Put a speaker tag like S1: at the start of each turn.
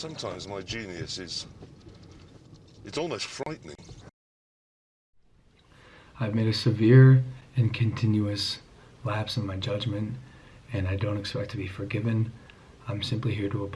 S1: Sometimes my genius is. It's almost frightening.
S2: I've made a severe and continuous lapse in my judgment, and I don't expect to be forgiven. I'm simply here to apologize.